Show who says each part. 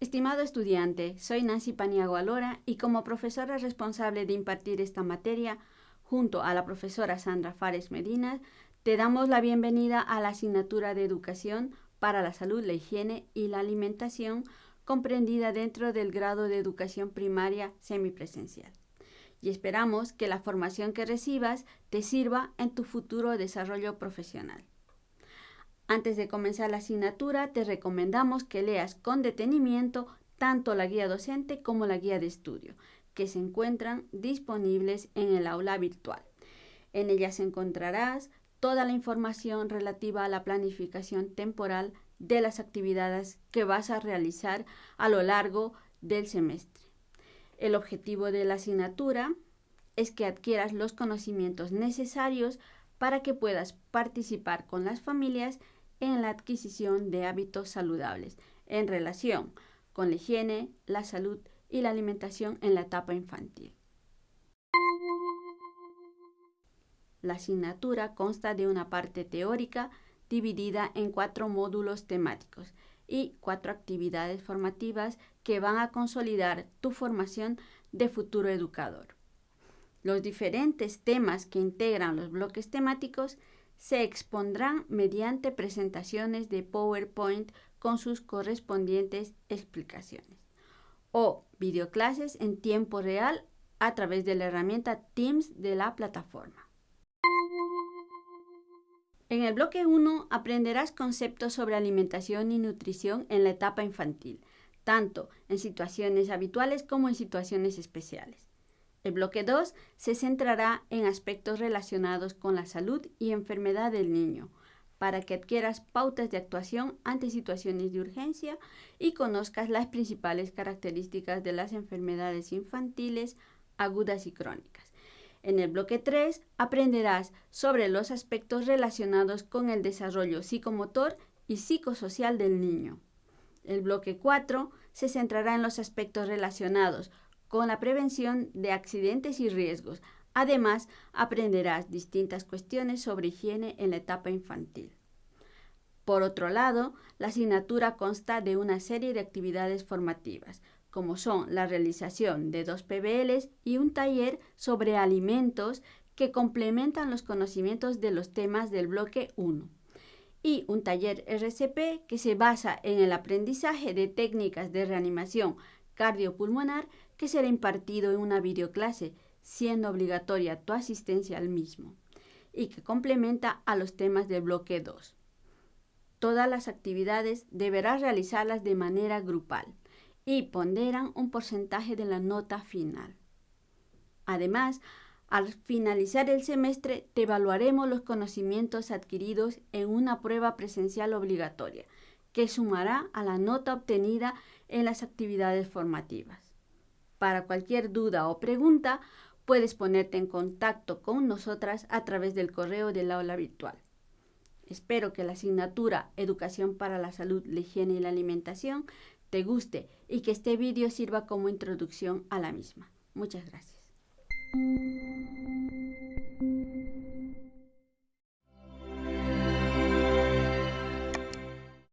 Speaker 1: Estimado estudiante, soy Nancy Paniago Alora y como profesora responsable de impartir esta materia, junto a la profesora Sandra Fares Medina, te damos la bienvenida a la asignatura de Educación para la Salud, la Higiene y la Alimentación, comprendida dentro del grado de Educación Primaria Semipresencial. Y esperamos que la formación que recibas te sirva en tu futuro desarrollo profesional. Antes de comenzar la asignatura, te recomendamos que leas con detenimiento tanto la guía docente como la guía de estudio, que se encuentran disponibles en el aula virtual. En ellas encontrarás toda la información relativa a la planificación temporal de las actividades que vas a realizar a lo largo del semestre. El objetivo de la asignatura es que adquieras los conocimientos necesarios para que puedas participar con las familias en la adquisición de hábitos saludables en relación con la higiene, la salud y la alimentación en la etapa infantil. La asignatura consta de una parte teórica dividida en cuatro módulos temáticos y cuatro actividades formativas que van a consolidar tu formación de futuro educador. Los diferentes temas que integran los bloques temáticos se expondrán mediante presentaciones de PowerPoint con sus correspondientes explicaciones o videoclases en tiempo real a través de la herramienta Teams de la plataforma. En el bloque 1 aprenderás conceptos sobre alimentación y nutrición en la etapa infantil, tanto en situaciones habituales como en situaciones especiales. El bloque 2 se centrará en aspectos relacionados con la salud y enfermedad del niño, para que adquieras pautas de actuación ante situaciones de urgencia y conozcas las principales características de las enfermedades infantiles agudas y crónicas. En el bloque 3 aprenderás sobre los aspectos relacionados con el desarrollo psicomotor y psicosocial del niño. El bloque 4 se centrará en los aspectos relacionados con la prevención de accidentes y riesgos. Además, aprenderás distintas cuestiones sobre higiene en la etapa infantil. Por otro lado, la asignatura consta de una serie de actividades formativas, como son la realización de dos PBLs y un taller sobre alimentos que complementan los conocimientos de los temas del bloque 1 y un taller RCP que se basa en el aprendizaje de técnicas de reanimación cardiopulmonar que será impartido en una videoclase, siendo obligatoria tu asistencia al mismo, y que complementa a los temas del bloque 2. Todas las actividades deberás realizarlas de manera grupal y ponderan un porcentaje de la nota final. Además, al finalizar el semestre, te evaluaremos los conocimientos adquiridos en una prueba presencial obligatoria, que sumará a la nota obtenida en las actividades formativas. Para cualquier duda o pregunta, puedes ponerte en contacto con nosotras a través del correo del aula virtual. Espero que la asignatura Educación para la Salud, la Higiene y la Alimentación te guste y que este vídeo sirva como introducción a la misma. Muchas gracias.